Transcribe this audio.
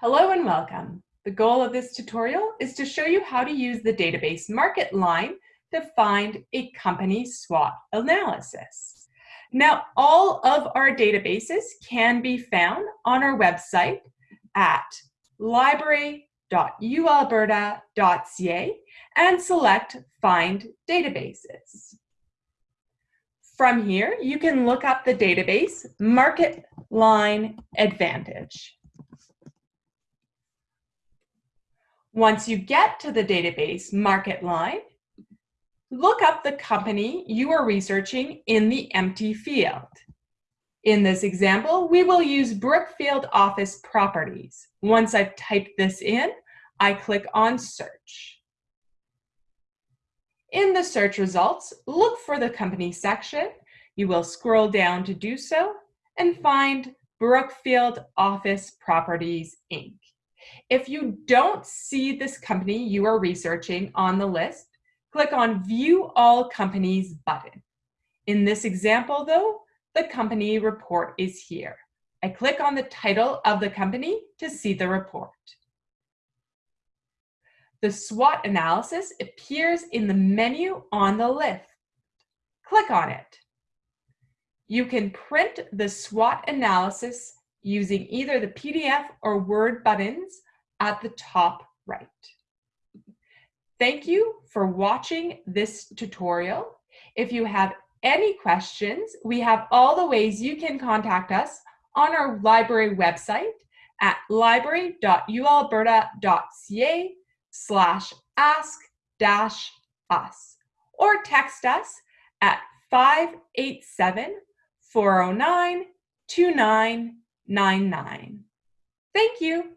Hello and welcome. The goal of this tutorial is to show you how to use the database MarketLine to find a company SWOT analysis. Now, all of our databases can be found on our website at library.ualberta.ca and select Find Databases. From here, you can look up the database Market Line Advantage. Once you get to the database MarketLine, look up the company you are researching in the empty field. In this example, we will use Brookfield Office Properties. Once I've typed this in, I click on Search. In the search results, look for the company section. You will scroll down to do so and find Brookfield Office Properties, Inc. If you don't see this company you are researching on the list, click on View All Companies button. In this example though, the company report is here. I click on the title of the company to see the report. The SWOT analysis appears in the menu on the left. Click on it. You can print the SWOT analysis using either the PDF or Word buttons at the top right. Thank you for watching this tutorial. If you have any questions, we have all the ways you can contact us on our library website at library.ualberta.ca slash ask dash us or text us at 587 409 2999. Thank you.